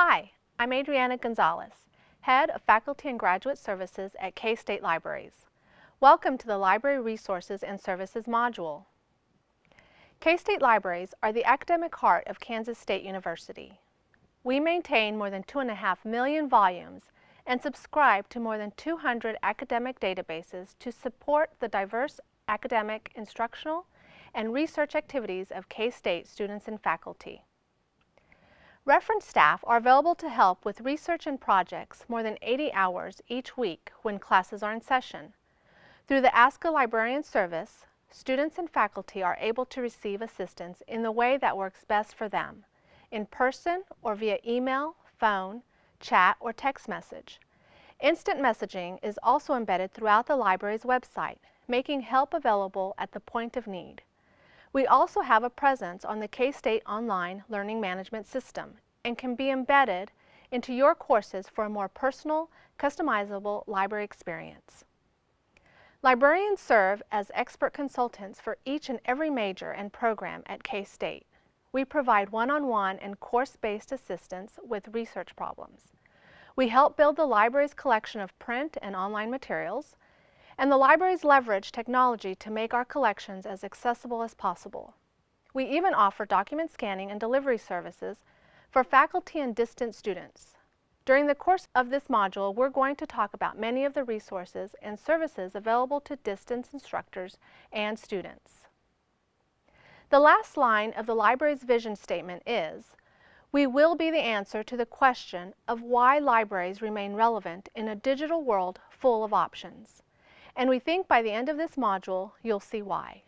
Hi, I'm Adriana Gonzalez, Head of Faculty and Graduate Services at K-State Libraries. Welcome to the Library Resources and Services module. K-State Libraries are the academic heart of Kansas State University. We maintain more than 2.5 million volumes and subscribe to more than 200 academic databases to support the diverse academic, instructional, and research activities of K-State students and faculty. Reference staff are available to help with research and projects more than 80 hours each week when classes are in session. Through the Ask a Librarian service, students and faculty are able to receive assistance in the way that works best for them, in person or via email, phone, chat, or text message. Instant messaging is also embedded throughout the library's website, making help available at the point of need. We also have a presence on the K-State Online Learning Management System and can be embedded into your courses for a more personal, customizable library experience. Librarians serve as expert consultants for each and every major and program at K-State. We provide one-on-one -on -one and course-based assistance with research problems. We help build the library's collection of print and online materials, and the libraries leverage technology to make our collections as accessible as possible. We even offer document scanning and delivery services for faculty and distant students. During the course of this module, we're going to talk about many of the resources and services available to distance instructors and students. The last line of the library's vision statement is, we will be the answer to the question of why libraries remain relevant in a digital world full of options. And we think by the end of this module, you'll see why.